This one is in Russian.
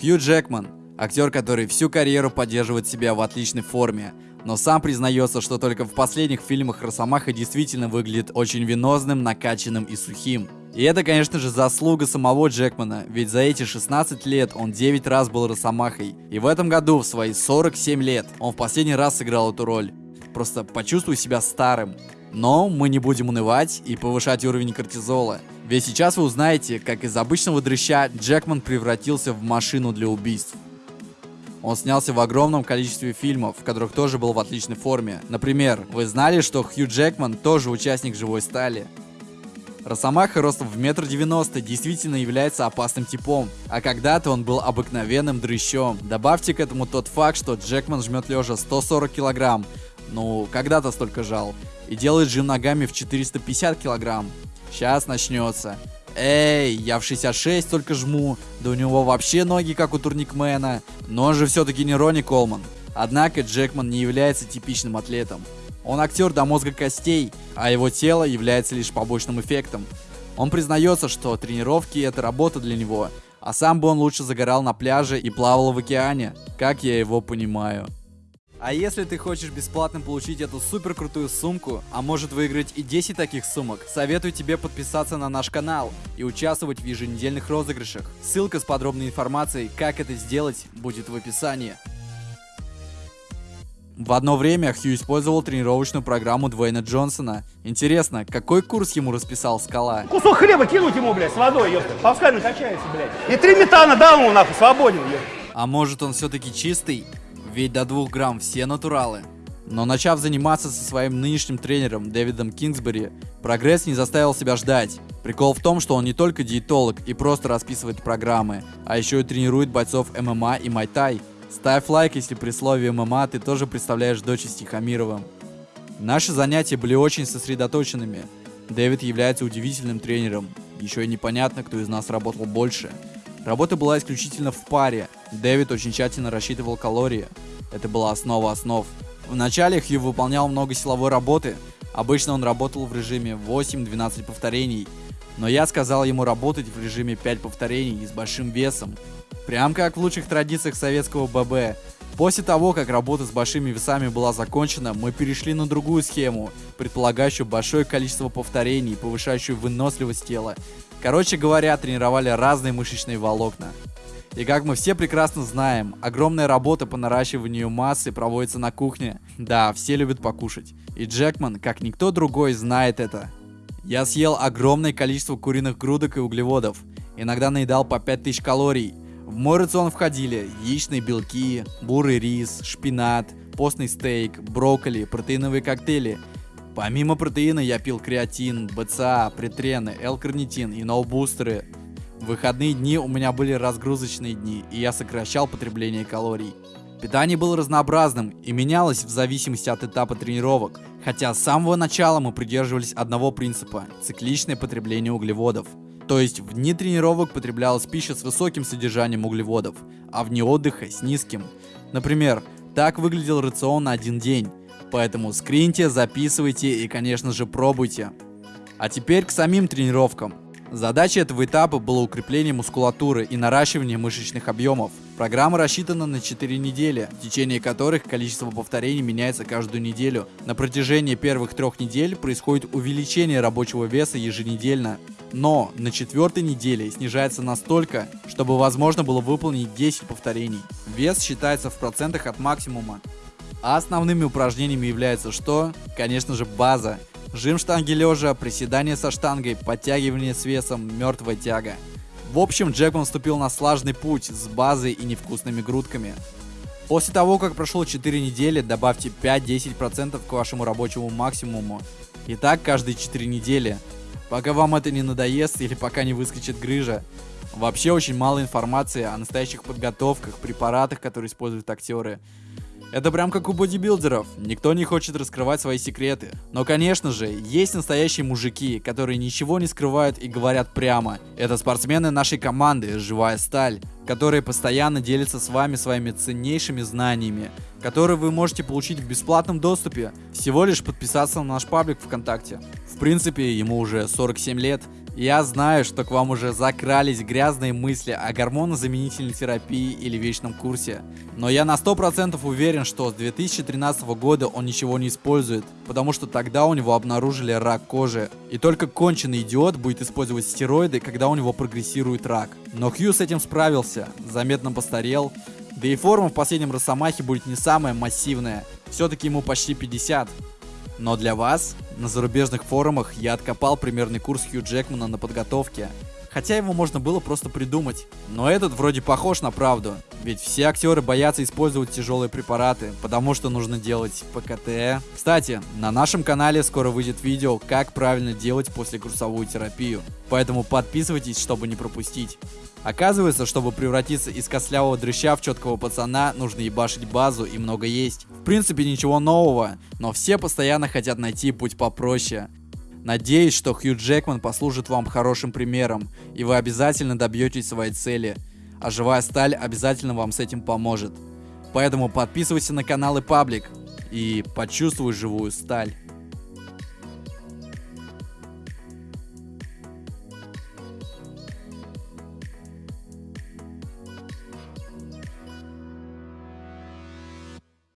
Хью Джекман, актер, который всю карьеру поддерживает себя в отличной форме, но сам признается, что только в последних фильмах Росомаха действительно выглядит очень венозным, накачанным и сухим. И это, конечно же, заслуга самого Джекмана, ведь за эти 16 лет он 9 раз был Росомахой. И в этом году, в свои 47 лет, он в последний раз сыграл эту роль. Просто почувствуй себя старым. Но мы не будем унывать и повышать уровень кортизола. Ведь сейчас вы узнаете, как из обычного дрыща Джекман превратился в машину для убийств. Он снялся в огромном количестве фильмов, в которых тоже был в отличной форме. Например, вы знали, что Хью Джекман тоже участник «Живой стали»? Росомаха ростом в метр девяносто действительно является опасным типом, а когда-то он был обыкновенным дрыщом. Добавьте к этому тот факт, что Джекман жмет лежа 140 килограмм, ну, когда-то столько жал, и делает жим ногами в 450 килограмм. Сейчас начнется. Эй, я в 66 только жму, да у него вообще ноги как у турникмена. Но он же все-таки не Ронни Колман. Однако Джекман не является типичным атлетом. Он актер до мозга костей, а его тело является лишь побочным эффектом. Он признается, что тренировки это работа для него, а сам бы он лучше загорал на пляже и плавал в океане, как я его понимаю. А если ты хочешь бесплатно получить эту супер крутую сумку, а может выиграть и 10 таких сумок, советую тебе подписаться на наш канал и участвовать в еженедельных розыгрышах. Ссылка с подробной информацией, как это сделать, будет в описании. В одно время Хью использовал тренировочную программу Дуэйна Джонсона. Интересно, какой курс ему расписал Скала? Кусок хлеба кинуть ему, блядь, с водой, ёпта. Пускай накачается, блядь. И три метана дал ему, нахуй, свободен, ёпта. А может он все-таки чистый? Ведь до двух грамм все натуралы. Но начав заниматься со своим нынешним тренером Дэвидом Кингсбери, прогресс не заставил себя ждать. Прикол в том, что он не только диетолог и просто расписывает программы, а еще и тренирует бойцов ММА и Майтай. Ставь лайк, если при слове ММА ты тоже представляешь дочь Стихомировым. Наши занятия были очень сосредоточенными. Дэвид является удивительным тренером. Еще и непонятно, кто из нас работал больше. Работа была исключительно в паре. Дэвид очень тщательно рассчитывал калории. Это была основа основ. Вначале Хью выполнял много силовой работы. Обычно он работал в режиме 8-12 повторений. Но я сказал ему работать в режиме 5 повторений и с большим весом. Прям как в лучших традициях советского ББ. После того, как работа с большими весами была закончена, мы перешли на другую схему, предполагающую большое количество повторений, повышающую выносливость тела. Короче говоря, тренировали разные мышечные волокна. И как мы все прекрасно знаем, огромная работа по наращиванию массы проводится на кухне. Да, все любят покушать. И Джекман, как никто другой, знает это. Я съел огромное количество куриных грудок и углеводов. Иногда наедал по 5000 калорий. В мой рацион входили яичные белки, бурый рис, шпинат, постный стейк, брокколи, протеиновые коктейли. Помимо протеина я пил креатин, БЦА, претрены, L-карнитин и ноубустеры. В выходные дни у меня были разгрузочные дни, и я сокращал потребление калорий. Питание было разнообразным и менялось в зависимости от этапа тренировок, хотя с самого начала мы придерживались одного принципа – цикличное потребление углеводов. То есть в дни тренировок потреблялась пища с высоким содержанием углеводов, а в дни отдыха с низким. Например, так выглядел рацион на один день. Поэтому скриньте, записывайте и, конечно же, пробуйте. А теперь к самим тренировкам. Задача этого этапа было укрепление мускулатуры и наращивание мышечных объемов. Программа рассчитана на 4 недели, в течение которых количество повторений меняется каждую неделю. На протяжении первых трех недель происходит увеличение рабочего веса еженедельно. Но на четвертой неделе снижается настолько, чтобы возможно было выполнить 10 повторений. Вес считается в процентах от максимума. А основными упражнениями является что? Конечно же база. Жим штанги лежа, приседание со штангой, подтягивание с весом, мертвая тяга. В общем, Джекман вступил на слаженный путь с базой и невкусными грудками. После того, как прошло 4 недели, добавьте 5-10% к вашему рабочему максимуму. И так каждые 4 недели. Пока вам это не надоест или пока не выскочит грыжа. Вообще очень мало информации о настоящих подготовках, препаратах, которые используют актеры. Это прям как у бодибилдеров, никто не хочет раскрывать свои секреты. Но конечно же, есть настоящие мужики, которые ничего не скрывают и говорят прямо. Это спортсмены нашей команды «Живая сталь», которые постоянно делятся с вами своими ценнейшими знаниями, которые вы можете получить в бесплатном доступе, всего лишь подписаться на наш паблик ВКонтакте. В принципе, ему уже 47 лет, Я знаю, что к вам уже закрались грязные мысли о гормонозаменительной терапии или вечном курсе. Но я на 100% уверен, что с 2013 года он ничего не использует, потому что тогда у него обнаружили рак кожи. И только конченый идиот будет использовать стероиды, когда у него прогрессирует рак. Но Хью с этим справился, заметно постарел, да и форма в последнем Росомахе будет не самая массивная, все-таки ему почти 50. Но для вас, на зарубежных форумах, я откопал примерный курс Хью Джекмана на подготовке. Хотя его можно было просто придумать. Но этот вроде похож на правду. Ведь все актеры боятся использовать тяжелые препараты, потому что нужно делать ПКТ. Кстати, на нашем канале скоро выйдет видео, как правильно делать послекурсовую терапию. Поэтому подписывайтесь, чтобы не пропустить. Оказывается, чтобы превратиться из костлявого дрыща в четкого пацана, нужно ебашить базу и много есть. В принципе, ничего нового, но все постоянно хотят найти путь попроще. Надеюсь, что Хью Джекман послужит вам хорошим примером, и вы обязательно добьетесь своей цели, а живая сталь обязательно вам с этим поможет. Поэтому подписывайся на канал и паблик, и почувствуй живую сталь.